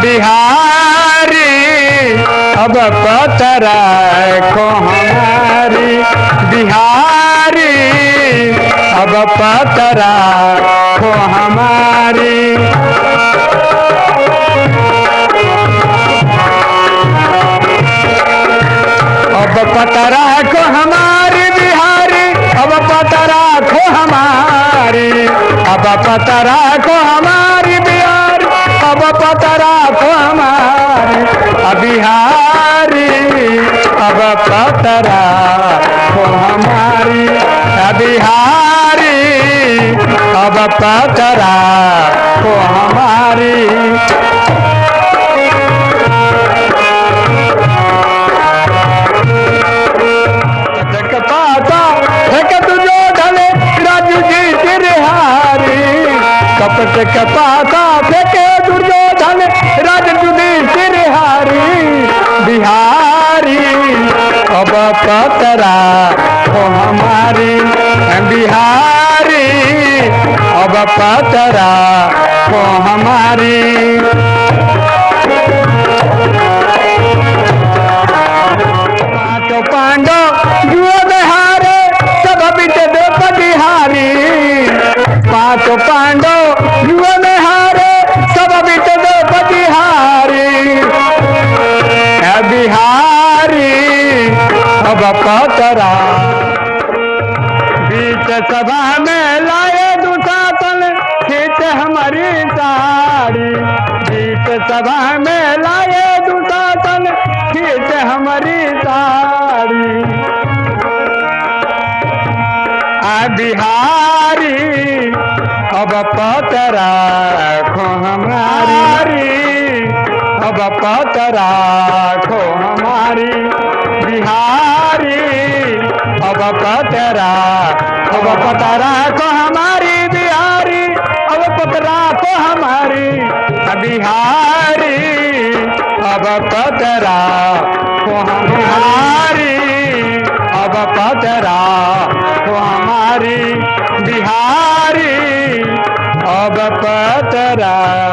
बिहारी अब पतरा को हमारी बिहारी, अब पतरा को हमारी। अब पतरा को हमारी बिहारी, अब पतरा को हमारी, अब पतरा को हमारी को हमारी अब अब पतरा को हमारी। अब बिहारी अब पतरा को हमारी कपट कपाता फेंके दुर्योधन राजू तेरे तिरहारी बिहारी अब पतरा हो हमारी। बिहारी अब पतरा हो हमारी। अब पतरा बीच सभा में लाए दुसातन खींच हमारी साड़ी। बीच सभा में लाए दुसातन खींच हमारी साड़ी। आ बिहारी अब पतरा खो हमारी। अब पतरा खो हमारी। बिहारी अब पतरा अब पतरा को हमारी बिहारी, अब पतरा को हमारी बिहारी। अब पतरा को हमारी, अब पतरा को हमारी बिहारी। अब पतरा हमारी